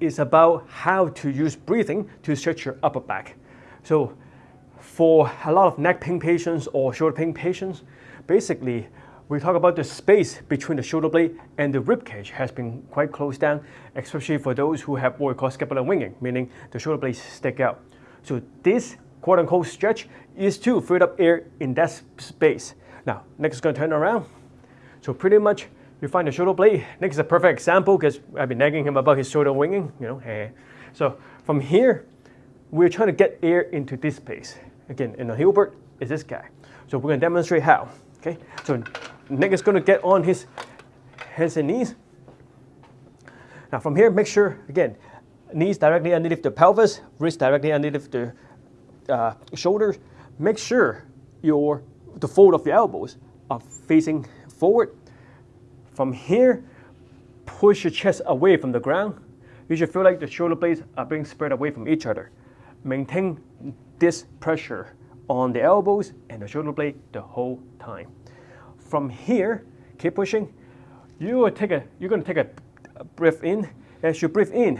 is about how to use breathing to stretch your upper back. So for a lot of neck pain patients or shoulder pain patients, basically we talk about the space between the shoulder blade and the rib cage has been quite closed down, especially for those who have what we call scapular winging, meaning the shoulder blades stick out. So this quote unquote stretch is to free up air in that space. Now, Nick is going to turn around. So pretty much you find the shoulder blade. Nick is a perfect example because I've been nagging him about his shoulder winging, you know. Eh. So from here, we're trying to get air into this space. Again, in the Hilbert is this guy. So we're going to demonstrate how. Okay, so Nick is going to get on his hands and knees. Now from here, make sure, again, knees directly underneath the pelvis, wrist directly underneath the uh, shoulders. Make sure your the fold of your elbows are facing forward. From here, push your chest away from the ground. You should feel like the shoulder blades are being spread away from each other. Maintain this pressure on the elbows and the shoulder blade the whole time. From here, keep pushing. You will take a, you're going to take a breath in. As you breathe in,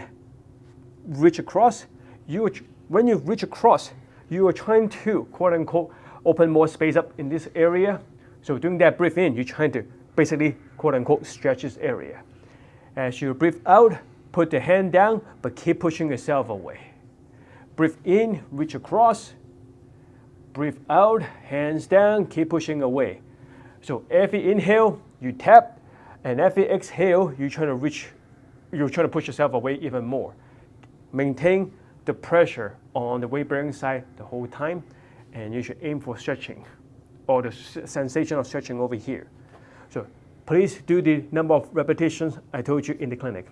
reach across. You, when you reach across, you are trying to, quote unquote, open more space up in this area. So doing that breathe in, you're trying to basically, quote unquote, stretches area. As you breathe out, put the hand down, but keep pushing yourself away. Breathe in, reach across. Breathe out, hands down, keep pushing away. So every inhale, you tap, and every exhale, you're trying to reach, you're trying to push yourself away even more. Maintain the pressure on the weight bearing side the whole time, and you should aim for stretching or the sensation of stretching over here. So please do the number of repetitions I told you in the clinic.